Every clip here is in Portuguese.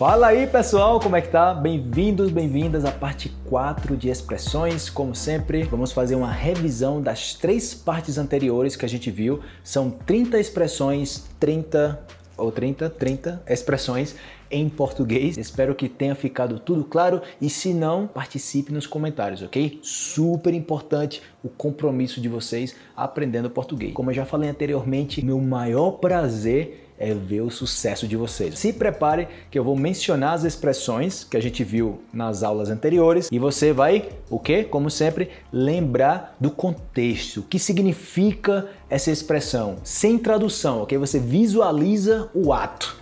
Fala aí pessoal, como é que tá? Bem-vindos, bem-vindas à parte 4 de expressões. Como sempre, vamos fazer uma revisão das três partes anteriores que a gente viu. São 30 expressões, 30 ou 30, 30 expressões em português. Espero que tenha ficado tudo claro e se não, participe nos comentários, ok? Super importante o compromisso de vocês aprendendo português. Como eu já falei anteriormente, meu maior prazer é ver o sucesso de vocês. Se prepare que eu vou mencionar as expressões que a gente viu nas aulas anteriores e você vai, o quê? Como sempre, lembrar do contexto, o que significa essa expressão, sem tradução, ok? Você visualiza o ato.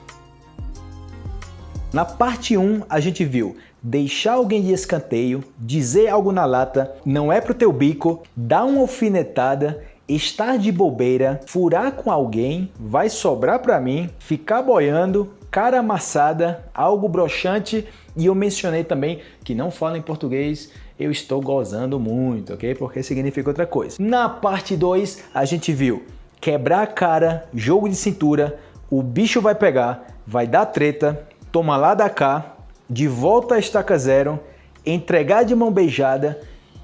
Na parte 1, a gente viu deixar alguém de escanteio, dizer algo na lata, não é pro teu bico, dar uma alfinetada estar de bobeira, furar com alguém, vai sobrar para mim, ficar boiando, cara amassada, algo broxante e eu mencionei também que não fala em português, eu estou gozando muito, ok? Porque significa outra coisa. Na parte 2 a gente viu quebrar a cara, jogo de cintura, o bicho vai pegar, vai dar treta, toma lá da cá, de volta a estaca zero, entregar de mão beijada,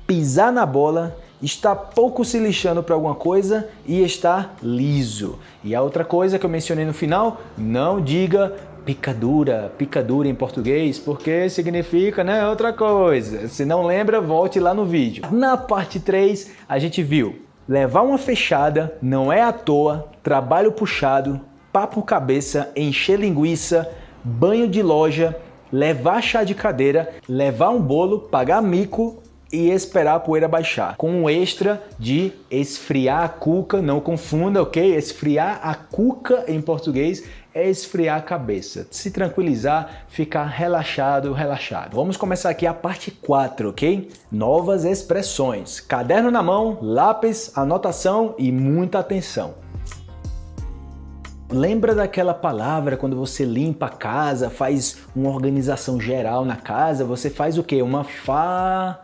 pisar na bola está pouco se lixando para alguma coisa e está liso. E a outra coisa que eu mencionei no final, não diga picadura, picadura em português, porque significa né, outra coisa. Se não lembra, volte lá no vídeo. Na parte 3, a gente viu levar uma fechada, não é à toa, trabalho puxado, papo cabeça, encher linguiça, banho de loja, levar chá de cadeira, levar um bolo, pagar mico e esperar a poeira baixar. Com um extra de esfriar a cuca, não confunda, ok? Esfriar a cuca em português é esfriar a cabeça, se tranquilizar, ficar relaxado, relaxado. Vamos começar aqui a parte 4, ok? Novas expressões. Caderno na mão, lápis, anotação e muita atenção. Lembra daquela palavra quando você limpa a casa, faz uma organização geral na casa, você faz o quê? Uma fa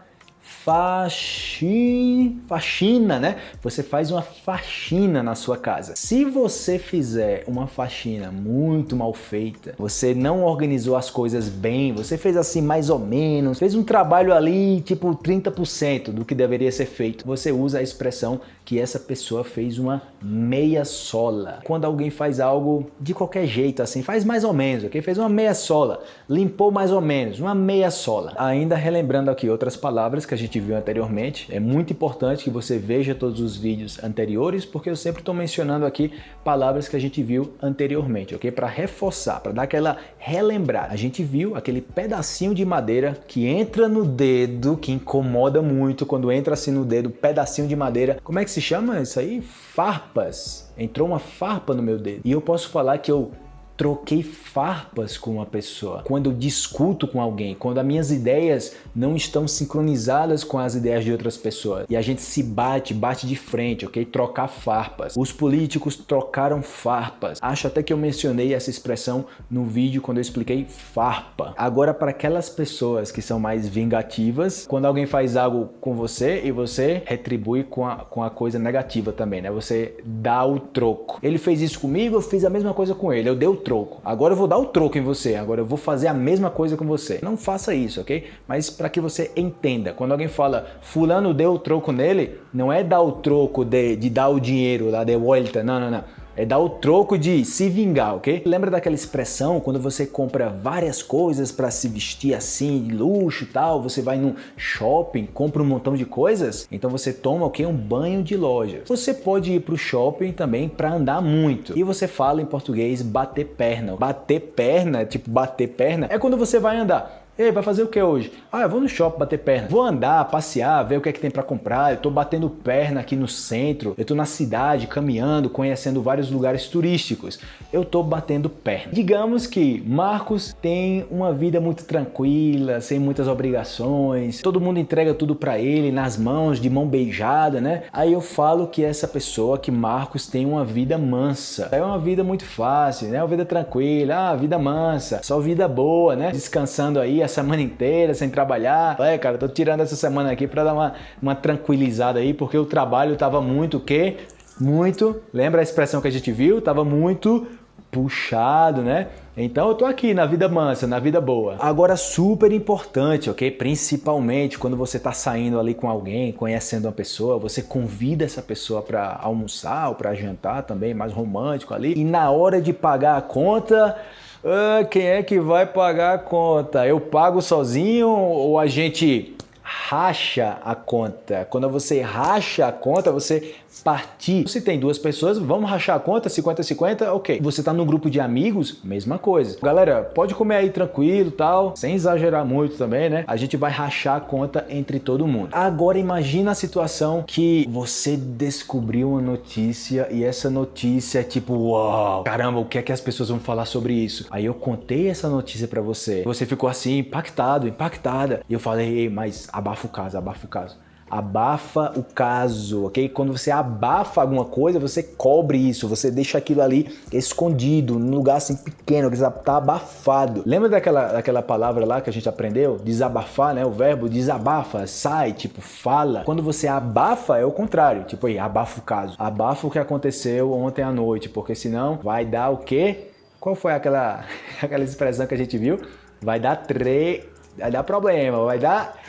faxi... faxina, né? Você faz uma faxina na sua casa. Se você fizer uma faxina muito mal feita, você não organizou as coisas bem, você fez assim mais ou menos, fez um trabalho ali tipo 30% do que deveria ser feito, você usa a expressão que essa pessoa fez uma meia sola. Quando alguém faz algo de qualquer jeito assim, faz mais ou menos, ok? Fez uma meia sola, limpou mais ou menos, uma meia sola. Ainda relembrando aqui outras palavras que a gente viu anteriormente, é muito importante que você veja todos os vídeos anteriores, porque eu sempre estou mencionando aqui palavras que a gente viu anteriormente, ok? Para reforçar, para dar aquela relembrar. A gente viu aquele pedacinho de madeira que entra no dedo, que incomoda muito quando entra assim no dedo, pedacinho de madeira. Como é que se chama isso aí? Farpas. Entrou uma farpa no meu dedo. E eu posso falar que eu troquei farpas com uma pessoa, quando eu discuto com alguém, quando as minhas ideias não estão sincronizadas com as ideias de outras pessoas e a gente se bate, bate de frente, ok? Trocar farpas. Os políticos trocaram farpas. Acho até que eu mencionei essa expressão no vídeo quando eu expliquei farpa. Agora, para aquelas pessoas que são mais vingativas, quando alguém faz algo com você e você retribui com a, com a coisa negativa também, né? Você dá o troco. Ele fez isso comigo, eu fiz a mesma coisa com ele. Eu dei o troco troco. Agora eu vou dar o troco em você, agora eu vou fazer a mesma coisa com você. Não faça isso, ok? Mas para que você entenda, quando alguém fala fulano deu o troco nele, não é dar o troco de, de dar o dinheiro lá de volta, não, não, não. É dar o troco de se vingar, ok? Lembra daquela expressão quando você compra várias coisas para se vestir assim, de luxo e tal, você vai num shopping, compra um montão de coisas, então você toma o que? Um banho de loja. Você pode ir para o shopping também para andar muito. E você fala em português bater perna. Bater perna, tipo bater perna, é quando você vai andar. Ei, vai fazer o que hoje? Ah, eu vou no shopping bater perna. Vou andar, passear, ver o que é que tem para comprar. Eu tô batendo perna aqui no centro. Eu tô na cidade, caminhando, conhecendo vários lugares turísticos. Eu tô batendo perna. Digamos que Marcos tem uma vida muito tranquila, sem muitas obrigações. Todo mundo entrega tudo para ele nas mãos, de mão beijada, né? Aí eu falo que essa pessoa, que Marcos tem uma vida mansa. É uma vida muito fácil, né? Uma vida tranquila, ah, vida mansa, só vida boa, né? Descansando aí semana inteira sem trabalhar. É, cara, tô tirando essa semana aqui para dar uma, uma tranquilizada aí, porque o trabalho tava muito o quê? Muito, lembra a expressão que a gente viu? Tava muito puxado, né? Então eu tô aqui na vida mansa, na vida boa. Agora super importante, ok? Principalmente quando você tá saindo ali com alguém, conhecendo uma pessoa, você convida essa pessoa para almoçar ou para jantar também, mais romântico ali. E na hora de pagar a conta, ah, quem é que vai pagar a conta? Eu pago sozinho ou a gente racha a conta. Quando você racha a conta, você partir. Se tem duas pessoas, vamos rachar a conta, 50-50, ok. Você tá num grupo de amigos, mesma coisa. Galera, pode comer aí tranquilo tal, sem exagerar muito também, né? A gente vai rachar a conta entre todo mundo. Agora imagina a situação que você descobriu uma notícia e essa notícia é tipo, uau, caramba, o que é que as pessoas vão falar sobre isso? Aí eu contei essa notícia para você. Você ficou assim, impactado, impactada. E eu falei, mas abafa o caso, abafa o caso abafa o caso, ok? Quando você abafa alguma coisa, você cobre isso, você deixa aquilo ali escondido, num lugar assim pequeno, que está abafado. Lembra daquela, daquela palavra lá que a gente aprendeu? Desabafar, né? O verbo desabafa, sai, tipo, fala. Quando você abafa, é o contrário, tipo aí, abafa o caso. Abafa o que aconteceu ontem à noite, porque senão vai dar o quê? Qual foi aquela, aquela expressão que a gente viu? Vai dar tre... vai dar problema, vai dar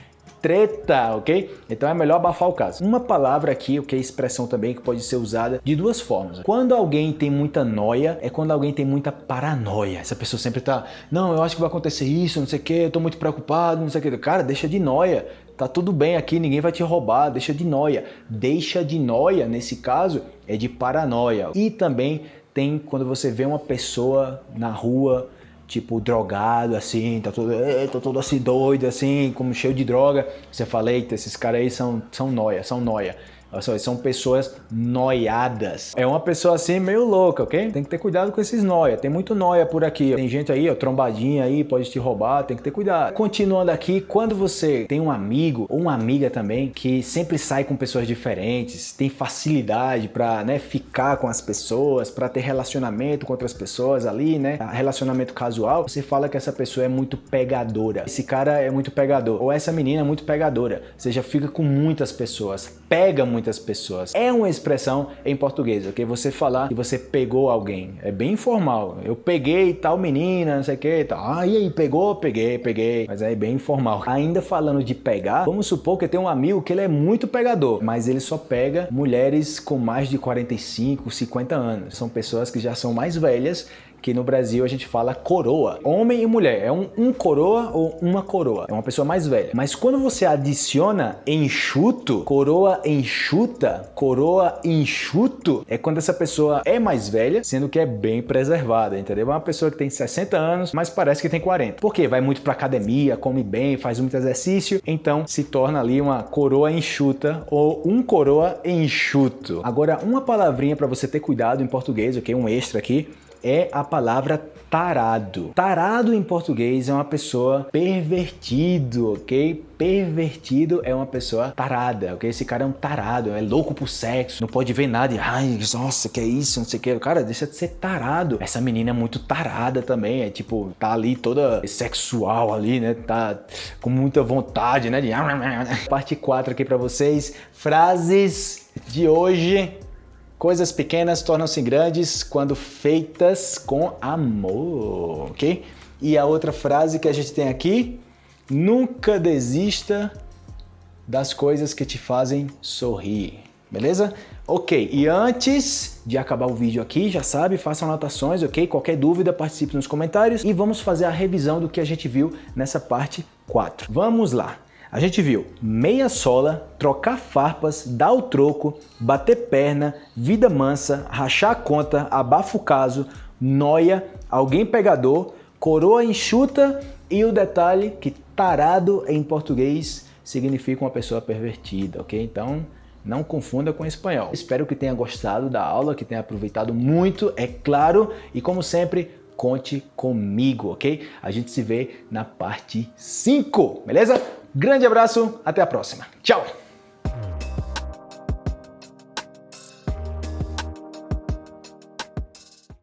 treta, ok? Então é melhor abafar o caso. Uma palavra aqui, ok, expressão também que pode ser usada de duas formas. Quando alguém tem muita noia, é quando alguém tem muita paranoia. Essa pessoa sempre tá, não, eu acho que vai acontecer isso, não sei o que, eu tô muito preocupado, não sei o que. Cara, deixa de noia. Tá tudo bem aqui, ninguém vai te roubar, deixa de noia. Deixa de noia, nesse caso, é de paranoia. E também tem quando você vê uma pessoa na rua tipo drogado assim, tá todo, tô todo assim doido assim, como cheio de droga. Você fala, eita, esses caras aí são, são noia, são noia. São pessoas noiadas. É uma pessoa assim meio louca, ok? Tem que ter cuidado com esses noia. Tem muito noia por aqui. Tem gente aí, ó, trombadinha aí, pode te roubar, tem que ter cuidado. Continuando aqui, quando você tem um amigo ou uma amiga também que sempre sai com pessoas diferentes, tem facilidade para, né, ficar com as pessoas, para ter relacionamento com outras pessoas ali, né? Relacionamento casual, você fala que essa pessoa é muito pegadora. Esse cara é muito pegador. Ou essa menina é muito pegadora. Você já fica com muitas pessoas. Pega muito muitas pessoas. É uma expressão em português, ok? Você falar que você pegou alguém. É bem informal. Eu peguei tal menina, não sei o que, tal. Ah, e aí, pegou? Peguei, peguei. Mas é bem informal. Ainda falando de pegar, vamos supor que tenho um amigo que ele é muito pegador, mas ele só pega mulheres com mais de 45, 50 anos. São pessoas que já são mais velhas que no Brasil a gente fala coroa. Homem e mulher, é um, um coroa ou uma coroa. É uma pessoa mais velha. Mas quando você adiciona enxuto, coroa enxuta, coroa enxuto, é quando essa pessoa é mais velha, sendo que é bem preservada, entendeu? É uma pessoa que tem 60 anos, mas parece que tem 40. Por quê? Vai muito pra academia, come bem, faz muito exercício, então se torna ali uma coroa enxuta ou um coroa enxuto. Agora, uma palavrinha para você ter cuidado em português, ok? Um extra aqui é a palavra tarado. Tarado em português é uma pessoa pervertido, ok? Pervertido é uma pessoa tarada, ok? Esse cara é um tarado, é louco por sexo, não pode ver nada e, ai, nossa, que é isso, não sei o que. Cara, deixa de ser tarado. Essa menina é muito tarada também, é tipo, tá ali toda sexual ali, né? Tá com muita vontade, né? De... Parte 4 aqui pra vocês, frases de hoje Coisas pequenas tornam-se grandes quando feitas com amor, ok? E a outra frase que a gente tem aqui, nunca desista das coisas que te fazem sorrir, beleza? Ok, e antes de acabar o vídeo aqui, já sabe, faça anotações, ok? Qualquer dúvida, participe nos comentários e vamos fazer a revisão do que a gente viu nessa parte 4. Vamos lá! A gente viu meia sola, trocar farpas, dar o troco, bater perna, vida mansa, rachar a conta, abafa o caso, noia, alguém pegador, coroa enxuta e o detalhe que tarado em português significa uma pessoa pervertida, ok? Então não confunda com espanhol. Espero que tenha gostado da aula, que tenha aproveitado muito, é claro, e como sempre, conte comigo, ok? A gente se vê na parte 5, beleza? Grande abraço, até a próxima. Tchau!